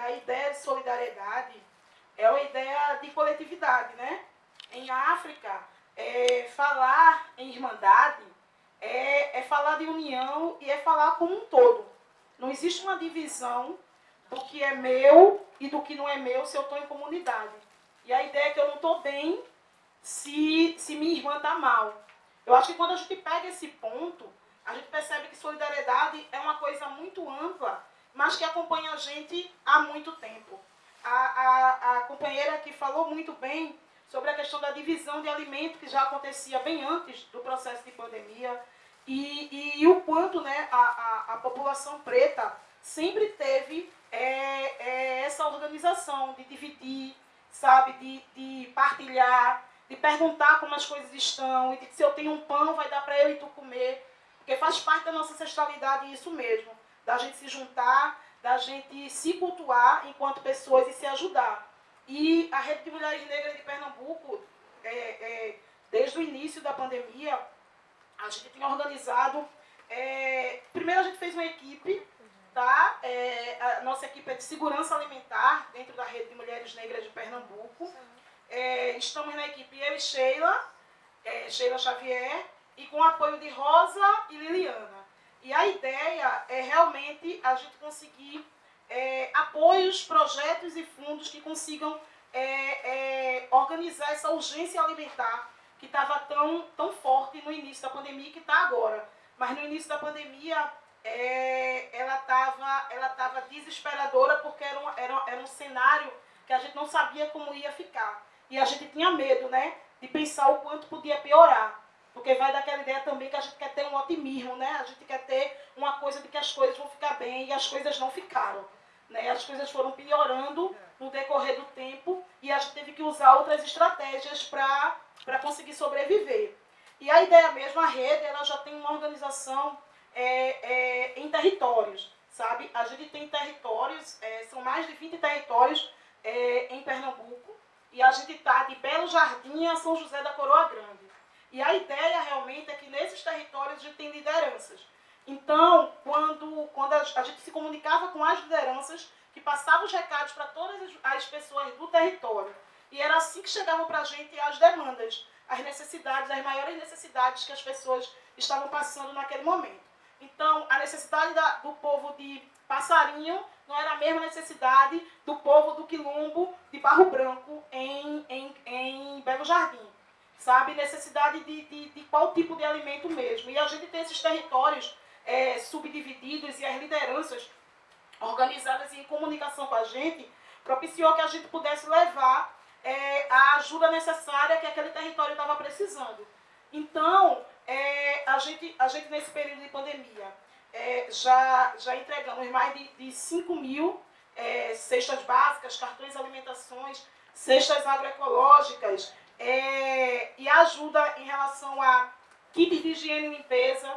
a ideia de solidariedade é uma ideia de coletividade, né? Em África, é, falar em irmandade é, é falar de união e é falar como um todo. Não existe uma divisão do que é meu e do que não é meu se eu estou em comunidade. E a ideia é que eu não estou bem se, se minha irmã está mal. Eu acho que quando a gente pega esse ponto, a gente percebe que solidariedade é uma coisa muito ampla, mas que acompanha a gente há muito tempo. A, a, a companheira que falou muito bem sobre a questão da divisão de alimento, que já acontecia bem antes do processo de pandemia, e, e, e o quanto né, a, a, a, população preta sempre teve é, é, essa organização de dividir, sabe, de, de partilhar, de perguntar como as coisas estão, e de se eu tenho um pão, vai dar para eu e tu comer. Porque faz parte da nossa ancestralidade isso mesmo, da gente se juntar, da gente se cultuar enquanto pessoas e se ajudar. E a Rede de Mulheres Negras de Pernambuco, é, é, desde o início da pandemia, a gente tem organizado. É, primeiro a gente fez uma equipe, tá? É, a nossa equipe é de segurança alimentar dentro da Rede de Mulheres Negras de Pernambuco. É, estamos na equipe eu e Sheila, é, Sheila Xavier, e com apoio de Rosa e Liliana. E a ideia é realmente a gente conseguir é, apoios, projetos e fundos que consigam é, é, organizar essa urgência alimentar que estava tão, tão forte no início da pandemia que está agora. Mas no início da pandemia é, ela estava ela tava desesperadora porque era um, era, era um cenário que a gente não sabia como ia ficar. E a gente tinha medo, né? De pensar o quanto podia piorar. Porque vai daquela ideia também que a gente quer ter um otimismo, né? A gente quer ter uma coisa de que as coisas vão ficar bem e as coisas não ficaram. Né? As coisas foram piorando no decorrer do tempo e a gente teve que usar outras estratégias para conseguir sobreviver. E a ideia mesmo, a rede, ela já tem uma organização é, é, em territórios, sabe? A gente tem territórios, é, são mais de 20 territórios é, em Pernambuco, e a gente está de Belo Jardim a São José da Coroa Grande. E a ideia realmente é que nesses territórios a gente tem lideranças. Então, quando, quando a, gente se comunicava com as lideranças, que passavam os recados para todas as pessoas do território, e era assim que chegavam para a gente as demandas, as necessidades, as maiores necessidades que as pessoas estavam passando naquele momento. Então, a necessidade da, do povo de Passarinho não era a mesma necessidade do povo do Quilombo de Barro Branco em, em, em Belo Jardim. Sabe? Necessidade de, de, de qual tipo de alimento mesmo. E a gente tem esses territórios é, subdivididos e as lideranças organizadas em comunicação com a gente propiciou que a gente pudesse levar é, a ajuda necessária que aquele território estava precisando. Então, é, a, gente, a gente nesse período de pandemia é, já, já entregamos mais de, de 5 mil é, cestas básicas, cartões alimentações, cestas agroecológicas é, e ajuda em relação a kits de higiene e limpeza,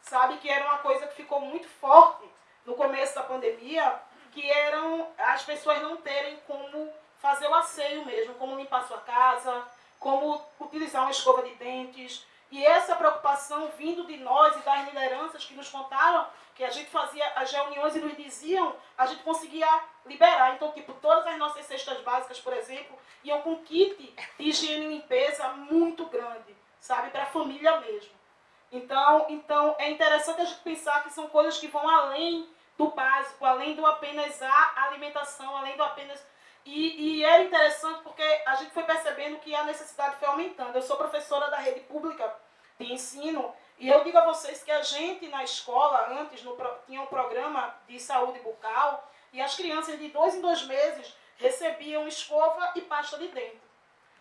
sabe? Que era uma coisa que ficou muito forte no começo da pandemia, que eram as pessoas não terem como fazer o asseio mesmo, como limpar sua casa, como utilizar uma escova de dentes, e essa preocupação vindo de nós e das lideranças que nos contaram, que a gente fazia as reuniões e nos diziam, a gente conseguia liberar. Então, tipo, todas as nossas cestas básicas, por exemplo, iam com kit de higiene e limpeza muito grande, sabe? Para a família mesmo. Então, então, é interessante a gente pensar que são coisas que vão além do básico, além do apenas a alimentação, além do apenas... E, e era interessante porque a gente foi percebendo que a necessidade foi aumentando. Eu sou professora da rede pública de ensino. E eu digo a vocês que a gente na escola, antes, no, tinha um programa de saúde bucal, e as crianças de dois em dois meses recebiam escova e pasta de dente.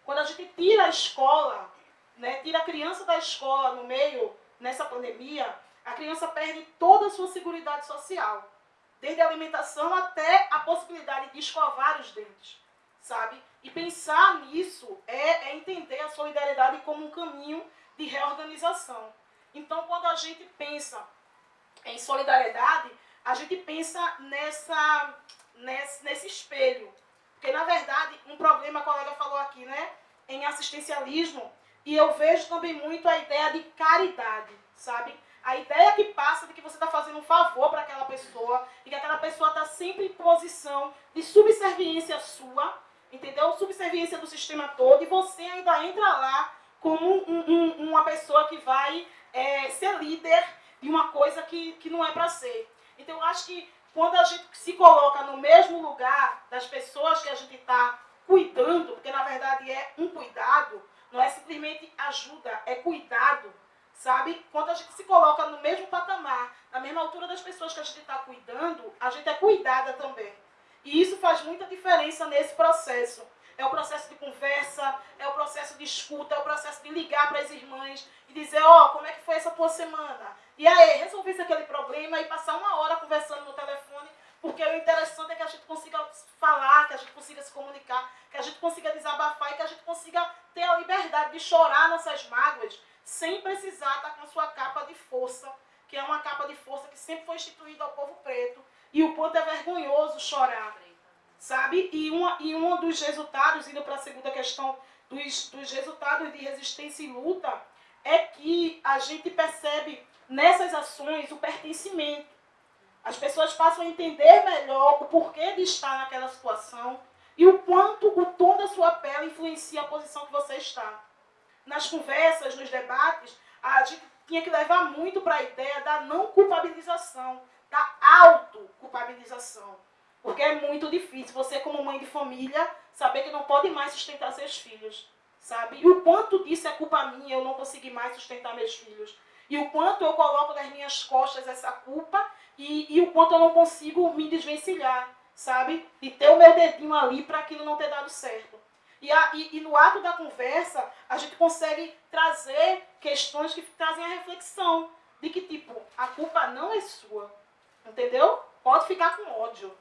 Quando a gente tira a escola, né, tira a criança da escola no meio, nessa pandemia, a criança perde toda a sua segurança social. Desde a alimentação até a possibilidade de escovar os dentes, sabe? E pensar nisso é, é entender a solidariedade como um caminho de reorganização. Então, quando a gente pensa em solidariedade, a gente pensa nessa, nesse, nesse espelho. Porque, na verdade, um problema, a colega falou aqui, né? Em assistencialismo, e eu vejo também muito a ideia de caridade, sabe? A ideia que passa de que você está fazendo um favor para aquela pessoa e que aquela pessoa está sempre em posição de subserviência sua, entendeu? Subserviência do sistema todo e você ainda entra lá como um, um, uma pessoa que vai é, ser líder de uma coisa que, que não é para ser. Então, eu acho que quando a gente se coloca no mesmo lugar das pessoas que a gente está cuidando, porque na verdade é um cuidado, não é simplesmente ajuda, é cuidado, sabe? Quando a gente se coloca no mesmo patamar, na mesma altura das pessoas que a gente está cuidando, a gente é cuidada também. E isso faz muita diferença nesse processo. É o processo de conversa, é o processo de escuta, é o processo de ligar para as irmãs e dizer, ó, oh, como é que foi essa tua semana? E aí, resolvesse aquele problema e passar uma hora conversando no telefone, porque o interessante é que a gente consiga falar, que a gente consiga se comunicar, que a gente consiga desabafar e que a gente consiga ter a liberdade de chorar nossas mágoas sem precisar estar com sua capa de força, que é uma capa de força que sempre foi instituída ao povo preto. E o quanto é vergonhoso chorar, sabe? E, uma, e um dos resultados, indo para a segunda questão, dos, dos resultados de resistência e luta, é que a gente percebe nessas ações o pertencimento. As pessoas passam a entender melhor o porquê de estar naquela situação e o quanto o tom da sua pele influencia a posição que você está. Nas conversas, nos debates, a gente tinha que levar muito para a ideia da não culpabilização, da autoculpabilização. Porque é muito difícil você, como mãe de família, saber que não pode mais sustentar seus filhos. Sabe? E o quanto disso é culpa minha, eu não consegui mais sustentar meus filhos. E o quanto eu coloco nas minhas costas essa culpa e, e o quanto eu não consigo me desvencilhar, sabe? E ter o meu dedinho ali para aquilo não ter dado certo. E, a, e, e, no ato da conversa, a gente consegue trazer questões que trazem a reflexão de que, tipo, a culpa não é sua. Entendeu? Pode ficar com ódio,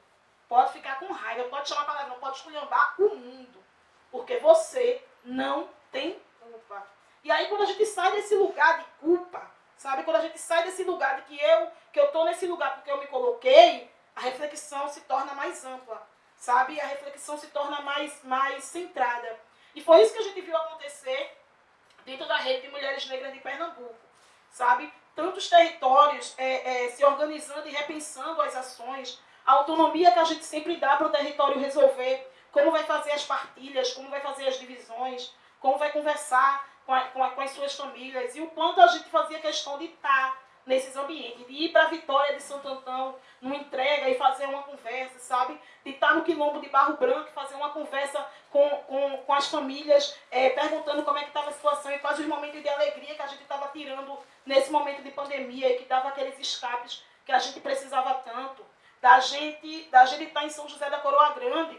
pode ficar com raiva, pode chamar palavrão, pode esculhambar o mundo. Porque você não tem culpa. E aí, quando a gente sai desse lugar de culpa, sabe? Quando a gente sai desse lugar de que eu que eu estou nesse lugar porque eu me coloquei, a reflexão se torna mais ampla, sabe? A reflexão se torna mais, mais centrada. E foi isso que a gente viu acontecer dentro da rede de mulheres negras de Pernambuco, sabe? Tantos territórios é, é, se organizando e repensando as ações, a autonomia que a gente sempre dá para o território resolver, como vai fazer as partilhas, como vai fazer as divisões, como vai conversar com, a, com, a, com as suas famílias, e o quanto a gente fazia questão de estar nesses ambientes, de ir para a Vitória de Santo Antão, numa entrega e fazer uma conversa, sabe? De estar no quilombo de Barro Branco e fazer uma conversa com, com, com as famílias, é, perguntando como é que estava a situação e quais os momentos de alegria que a gente estava tirando nesse momento de pandemia e que dava aqueles escapes que a gente precisava tanto. Da gente, da gente estar em São José da Coroa Grande,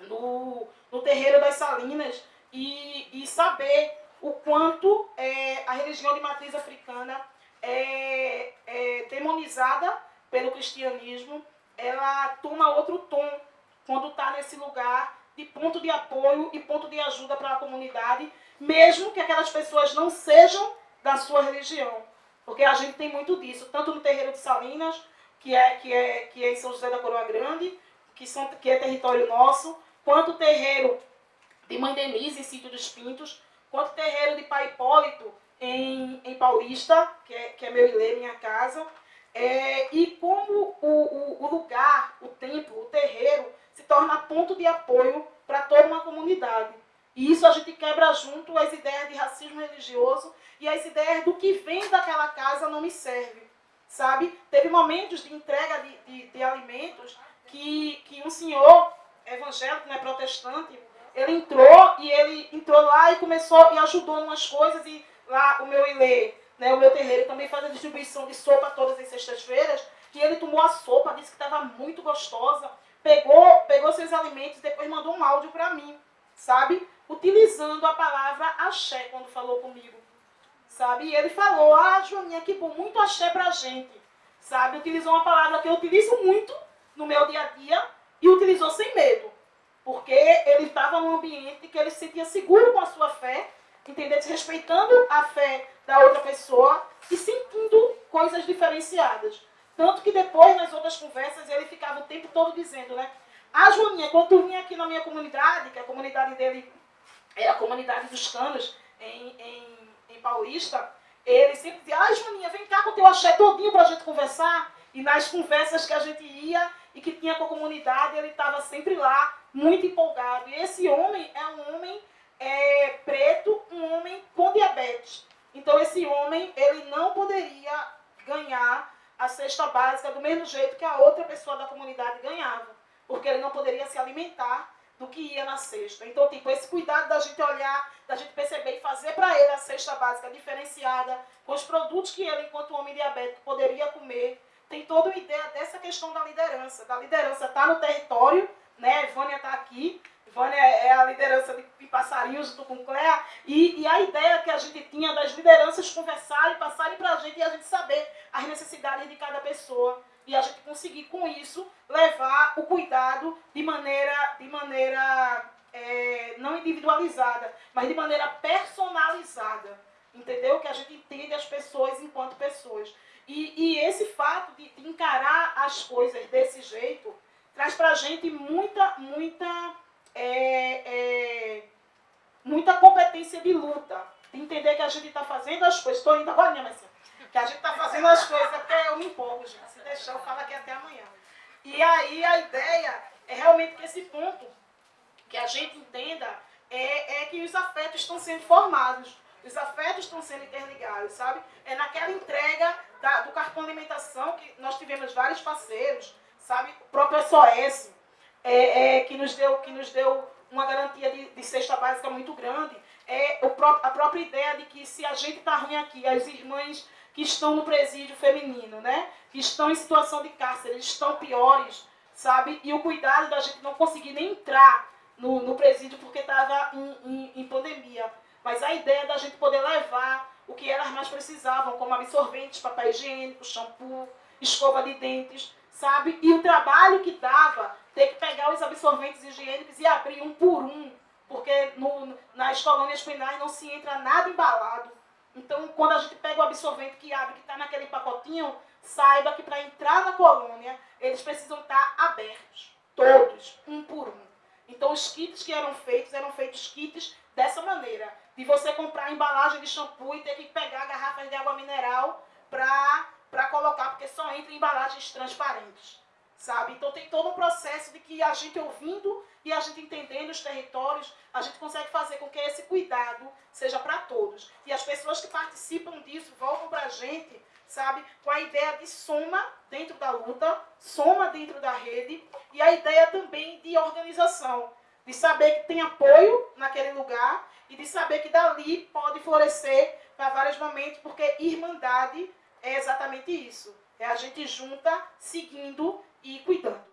no, no terreiro das Salinas, e, e saber o quanto é, a religião de matriz africana é, é demonizada pelo cristianismo, ela toma outro tom quando está nesse lugar de ponto de apoio e ponto de ajuda para a comunidade, mesmo que aquelas pessoas não sejam da sua religião. Porque a gente tem muito disso, tanto no terreiro de Salinas, que é, que é, que é em São José da Coroa Grande, que, são, que é território nosso, quanto o terreiro de Mãe Denise, em Sítio dos Pintos, quanto o terreiro de Pai Hipólito, em, em Paulista, que é, que é meu ilê, minha casa, é, e como o, o, o, lugar, o templo, o terreiro, se torna ponto de apoio para toda uma comunidade. E isso a gente quebra junto as ideias de racismo religioso e as ideias do que vem daquela casa não me serve. Sabe? Teve momentos de entrega de, de, de alimentos que, que um senhor evangélico, né, protestante, ele entrou e ele entrou lá e começou e ajudou em umas coisas e lá o meu ilê, né, o meu terreiro também faz a distribuição de sopa todas as sextas-feiras e ele tomou a sopa, disse que estava muito gostosa, pegou, pegou seus alimentos e depois mandou um áudio para mim, sabe? Utilizando a palavra axé quando falou comigo, sabe? E ele falou, ah, Joaninha, que bom, muito axé pra gente, sabe? Utilizou uma palavra que eu utilizo muito no meu dia a dia e utilizou sem medo, porque ele estava num ambiente que ele se sentia seguro com a sua fé entender, respeitando a fé da outra pessoa e sentindo coisas diferenciadas. Tanto que depois, nas outras conversas, ele ficava o tempo todo dizendo, né? Ah, Joaninha, quando tu vinha aqui na minha comunidade, que a comunidade dele é a comunidade dos canos, em, em, em Paulista, ele sempre dizia, ai Joaninha, vem cá com o teu axé todinho para a gente conversar. E nas conversas que a gente ia e que tinha com a comunidade, ele estava sempre lá, muito empolgado. E esse homem é um homem é, preto, um homem com diabetes. Então esse homem, ele não poderia ganhar a cesta básica do mesmo jeito que a outra pessoa da comunidade ganhava. Porque ele não poderia se alimentar do que ia na cesta. Então, tipo, esse cuidado da gente olhar, da gente perceber e fazer para ele a cesta básica diferenciada, com os produtos que ele, enquanto homem diabético, poderia comer, tem toda uma ideia dessa questão da liderança. Da liderança estar tá no território, né? Vânia está aqui, Vânia é a liderança de, passarinhos com Cléa, e, e, a ideia que a gente tinha das lideranças conversarem, passarem para a gente e a gente saber as necessidades de cada pessoa e a gente conseguir com isso levar o cuidado de maneira, de maneira é, não individualizada, mas de maneira personalizada. Entendeu? Que a gente entende as pessoas enquanto pessoas. E, e esse fato de, de, encarar as coisas desse jeito traz pra gente muita, muita, é, é, muita competência de luta. De entender que a gente está fazendo as coisas. Estou indo agora, minha mãe que a gente está fazendo as coisas, até eu me empolgo, gente. Se deixar, eu falo aqui até amanhã. E aí a ideia é realmente que esse ponto, que a gente entenda, é, é que os afetos estão sendo formados. Os afetos estão sendo interligados, sabe? É naquela entrega da, do cartão alimentação que nós tivemos vários parceiros, sabe? O próprio SOS, é, é, que, nos deu, que nos deu uma garantia de, de cesta básica muito grande. É o pró a própria ideia de que se a gente está ruim aqui, as irmãs que estão no presídio feminino, né? Que estão em situação de cárcere, estão piores, sabe? E o cuidado da gente não conseguir nem entrar no, no presídio porque estava em, em, em pandemia. Mas a ideia da gente poder levar o que elas mais precisavam, como absorventes, papel higiênico, shampoo, escova de dentes, sabe? E o trabalho que dava ter que pegar os absorventes higiênicos e abrir um por um, porque no, nas colônias penais não se entra nada embalado. Então, quando a gente pega o absorvente que abre, que está naquele pacotinho, saiba que para entrar na colônia, eles precisam estar tá abertos. Todos, um por um. Então, os kits que eram feitos, eram feitos kits dessa maneira. De você comprar embalagem de shampoo e ter que pegar garrafas de água mineral para colocar, porque só entra em embalagens transparentes sabe? Então tem todo um processo de que a gente ouvindo e a gente entendendo os territórios, a gente consegue fazer com que esse cuidado seja para todos. E as pessoas que participam disso voltam para a gente, sabe? Com a ideia de soma dentro da luta, soma dentro da rede e a ideia também de organização. De saber que tem apoio naquele lugar e de saber que dali pode florescer para vários momentos, porque irmandade é exatamente isso. É a gente junta, seguindo e cuidando.